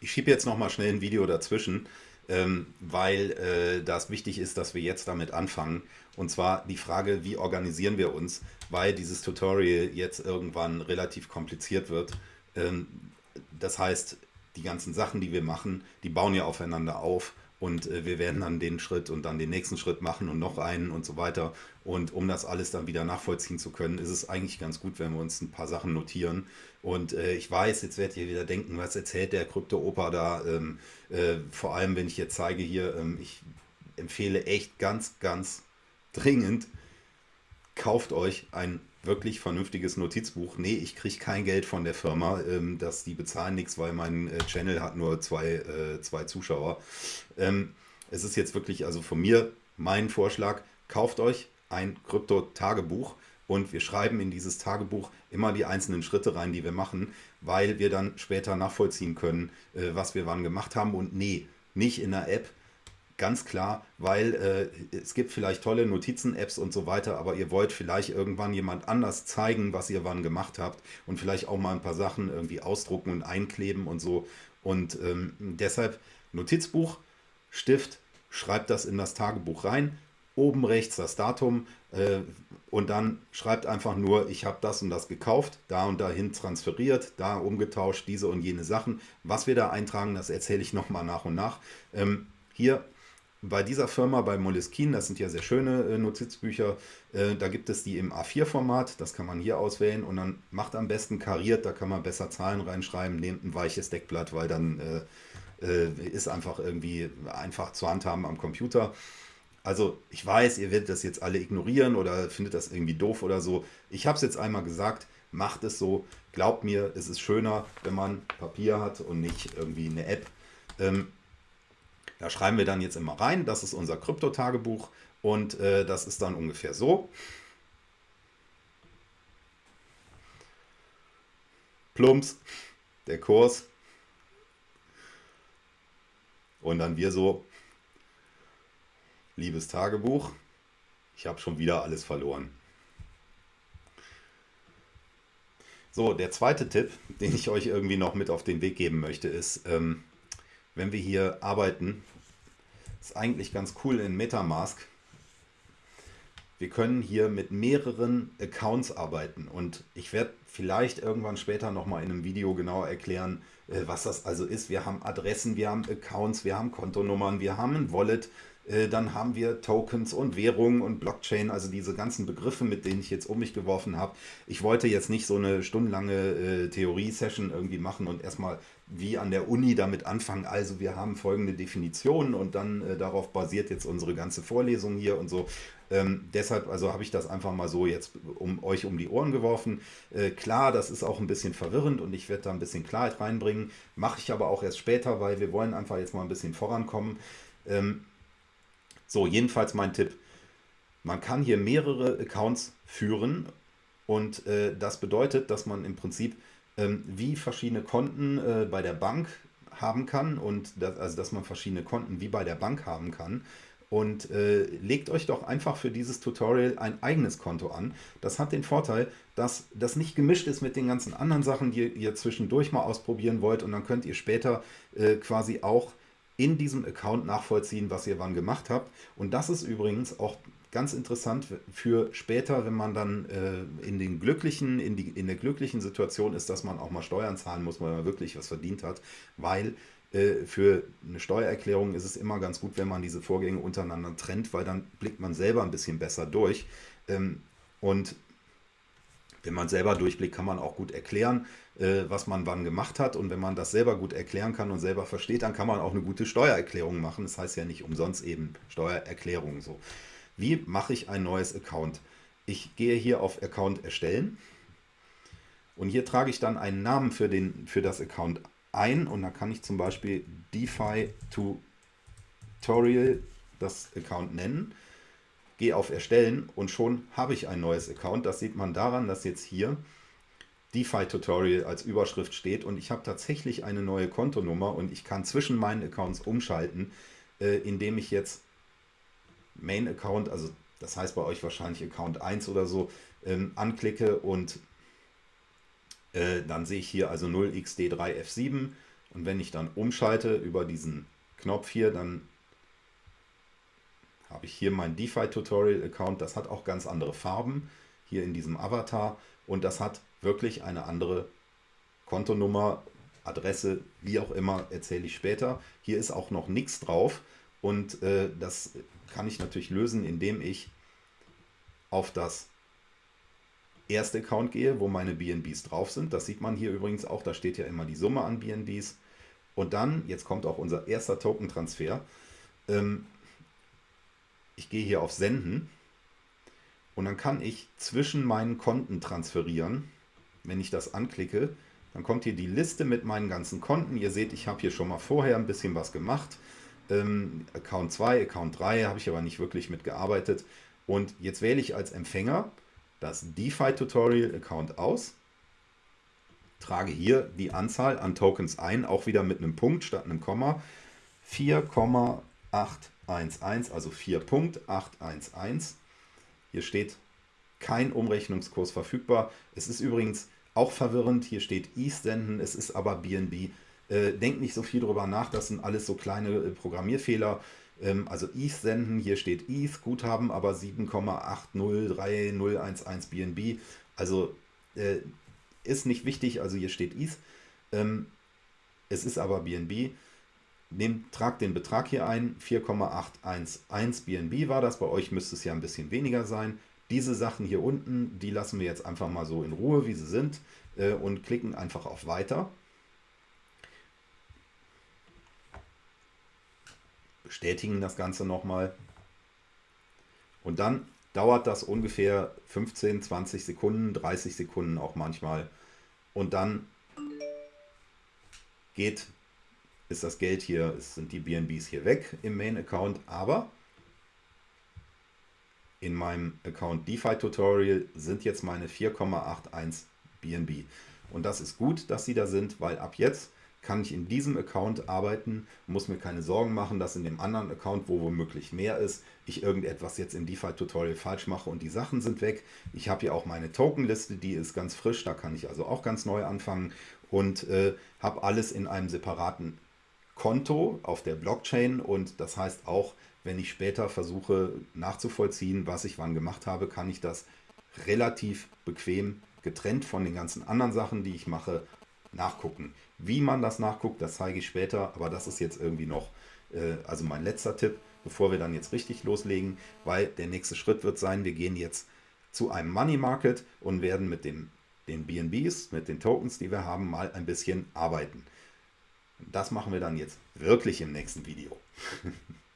Ich schiebe jetzt noch mal schnell ein Video dazwischen, ähm, weil äh, das wichtig ist, dass wir jetzt damit anfangen. Und zwar die Frage, wie organisieren wir uns, weil dieses Tutorial jetzt irgendwann relativ kompliziert wird. Ähm, das heißt, die ganzen Sachen, die wir machen, die bauen ja aufeinander auf und äh, wir werden dann den Schritt und dann den nächsten Schritt machen und noch einen und so weiter. Und um das alles dann wieder nachvollziehen zu können, ist es eigentlich ganz gut, wenn wir uns ein paar Sachen notieren. Und äh, ich weiß, jetzt werdet ihr wieder denken, was erzählt der Krypto-Opa da? Ähm, äh, vor allem, wenn ich jetzt zeige hier, ähm, ich empfehle echt ganz, ganz dringend, kauft euch ein wirklich vernünftiges Notizbuch. Nee, ich kriege kein Geld von der Firma, ähm, dass die bezahlen nichts, weil mein äh, Channel hat nur zwei, äh, zwei Zuschauer. Ähm, es ist jetzt wirklich, also von mir mein Vorschlag, kauft euch ein Krypto-Tagebuch und wir schreiben in dieses Tagebuch immer die einzelnen Schritte rein, die wir machen, weil wir dann später nachvollziehen können, äh, was wir wann gemacht haben und nee, nicht in der App, Ganz klar, weil äh, es gibt vielleicht tolle Notizen-Apps und so weiter, aber ihr wollt vielleicht irgendwann jemand anders zeigen, was ihr wann gemacht habt und vielleicht auch mal ein paar Sachen irgendwie ausdrucken und einkleben und so. Und ähm, deshalb Notizbuch, Stift, schreibt das in das Tagebuch rein, oben rechts das Datum äh, und dann schreibt einfach nur, ich habe das und das gekauft, da und dahin transferiert, da umgetauscht, diese und jene Sachen. Was wir da eintragen, das erzähle ich nochmal nach und nach. Ähm, hier bei dieser Firma, bei Moleskine, das sind ja sehr schöne äh, Notizbücher, äh, da gibt es die im A4-Format, das kann man hier auswählen und dann macht am besten kariert, da kann man besser Zahlen reinschreiben, nehmt ein weiches Deckblatt, weil dann äh, äh, ist einfach irgendwie einfach zu handhaben am Computer. Also ich weiß, ihr werdet das jetzt alle ignorieren oder findet das irgendwie doof oder so. Ich habe es jetzt einmal gesagt, macht es so. Glaubt mir, es ist schöner, wenn man Papier hat und nicht irgendwie eine App. Ähm, da schreiben wir dann jetzt immer rein, das ist unser Krypto-Tagebuch und äh, das ist dann ungefähr so. Plumps, der Kurs. Und dann wir so, liebes Tagebuch, ich habe schon wieder alles verloren. So, der zweite Tipp, den ich euch irgendwie noch mit auf den Weg geben möchte, ist, ähm, wenn wir hier arbeiten, ist eigentlich ganz cool in Metamask. Wir können hier mit mehreren Accounts arbeiten und ich werde vielleicht irgendwann später nochmal in einem Video genauer erklären, äh, was das also ist. Wir haben Adressen, wir haben Accounts, wir haben Kontonummern, wir haben ein Wallet, dann haben wir Tokens und Währungen und Blockchain, also diese ganzen Begriffe, mit denen ich jetzt um mich geworfen habe. Ich wollte jetzt nicht so eine stundenlange äh, Theorie-Session irgendwie machen und erstmal wie an der Uni damit anfangen. Also wir haben folgende Definitionen und dann äh, darauf basiert jetzt unsere ganze Vorlesung hier und so. Ähm, deshalb also habe ich das einfach mal so jetzt um euch um die Ohren geworfen. Äh, klar, das ist auch ein bisschen verwirrend und ich werde da ein bisschen Klarheit reinbringen. Mache ich aber auch erst später, weil wir wollen einfach jetzt mal ein bisschen vorankommen. Ähm, so, jedenfalls mein Tipp. Man kann hier mehrere Accounts führen und äh, das bedeutet, dass man im Prinzip ähm, wie verschiedene Konten äh, bei der Bank haben kann und das, also dass man verschiedene Konten wie bei der Bank haben kann und äh, legt euch doch einfach für dieses Tutorial ein eigenes Konto an. Das hat den Vorteil, dass das nicht gemischt ist mit den ganzen anderen Sachen, die ihr zwischendurch mal ausprobieren wollt und dann könnt ihr später äh, quasi auch in diesem Account nachvollziehen, was ihr wann gemacht habt. Und das ist übrigens auch ganz interessant für später, wenn man dann äh, in den glücklichen, in, die, in der glücklichen Situation ist, dass man auch mal Steuern zahlen muss, weil man wirklich was verdient hat, weil äh, für eine Steuererklärung ist es immer ganz gut, wenn man diese Vorgänge untereinander trennt, weil dann blickt man selber ein bisschen besser durch. Ähm, und wenn man selber durchblickt, kann man auch gut erklären, äh, was man wann gemacht hat. Und wenn man das selber gut erklären kann und selber versteht, dann kann man auch eine gute Steuererklärung machen. Das heißt ja nicht umsonst eben Steuererklärung so. Wie mache ich ein neues Account? Ich gehe hier auf Account erstellen und hier trage ich dann einen Namen für, den, für das Account ein und da kann ich zum Beispiel DeFi Tutorial das Account nennen gehe auf Erstellen und schon habe ich ein neues Account. Das sieht man daran, dass jetzt hier DeFi-Tutorial als Überschrift steht und ich habe tatsächlich eine neue Kontonummer und ich kann zwischen meinen Accounts umschalten, äh, indem ich jetzt Main-Account, also das heißt bei euch wahrscheinlich Account 1 oder so, ähm, anklicke und äh, dann sehe ich hier also 0xd3f7 und Und wenn ich dann umschalte über diesen Knopf hier, dann habe ich hier mein DeFi-Tutorial-Account. Das hat auch ganz andere Farben hier in diesem Avatar und das hat wirklich eine andere Kontonummer, Adresse, wie auch immer, erzähle ich später. Hier ist auch noch nichts drauf und äh, das kann ich natürlich lösen, indem ich auf das erste Account gehe, wo meine BNBs drauf sind. Das sieht man hier übrigens auch, da steht ja immer die Summe an BNBs. Und dann, jetzt kommt auch unser erster Token-Transfer. Ähm, ich gehe hier auf Senden und dann kann ich zwischen meinen Konten transferieren. Wenn ich das anklicke, dann kommt hier die Liste mit meinen ganzen Konten. Ihr seht, ich habe hier schon mal vorher ein bisschen was gemacht. Ähm, Account 2, Account 3 habe ich aber nicht wirklich mitgearbeitet. Und jetzt wähle ich als Empfänger das DeFi Tutorial Account aus, trage hier die Anzahl an Tokens ein, auch wieder mit einem Punkt statt einem Komma. 4,811, also 4.811. Hier steht kein Umrechnungskurs verfügbar. Es ist übrigens auch verwirrend, hier steht senden, es ist aber BNB. Äh, denkt nicht so viel darüber nach, das sind alles so kleine äh, Programmierfehler. Ähm, also ETH senden, hier steht ETH, Guthaben, aber 7,803011 BNB. Also äh, ist nicht wichtig, also hier steht ETH. Ähm, es ist aber BNB. Nehmt, tragt den Betrag hier ein, 4,811 BNB war das, bei euch müsste es ja ein bisschen weniger sein. Diese Sachen hier unten, die lassen wir jetzt einfach mal so in Ruhe, wie sie sind äh, und klicken einfach auf Weiter. bestätigen das Ganze nochmal. Und dann dauert das ungefähr 15, 20 Sekunden, 30 Sekunden auch manchmal. Und dann geht, ist das Geld hier, sind die BNBs hier weg im Main-Account, aber in meinem Account DeFi Tutorial sind jetzt meine 4,81 BNB. Und das ist gut, dass sie da sind, weil ab jetzt kann ich in diesem Account arbeiten, muss mir keine Sorgen machen, dass in dem anderen Account, wo womöglich mehr ist, ich irgendetwas jetzt im DeFi-Tutorial falsch mache und die Sachen sind weg. Ich habe hier auch meine Tokenliste, die ist ganz frisch, da kann ich also auch ganz neu anfangen und äh, habe alles in einem separaten Konto auf der Blockchain und das heißt auch, wenn ich später versuche nachzuvollziehen, was ich wann gemacht habe, kann ich das relativ bequem getrennt von den ganzen anderen Sachen, die ich mache, nachgucken. Wie man das nachguckt, das zeige ich später, aber das ist jetzt irgendwie noch, äh, also mein letzter Tipp, bevor wir dann jetzt richtig loslegen, weil der nächste Schritt wird sein, wir gehen jetzt zu einem Money Market und werden mit den, den BNBs, mit den Tokens, die wir haben, mal ein bisschen arbeiten. Das machen wir dann jetzt wirklich im nächsten Video.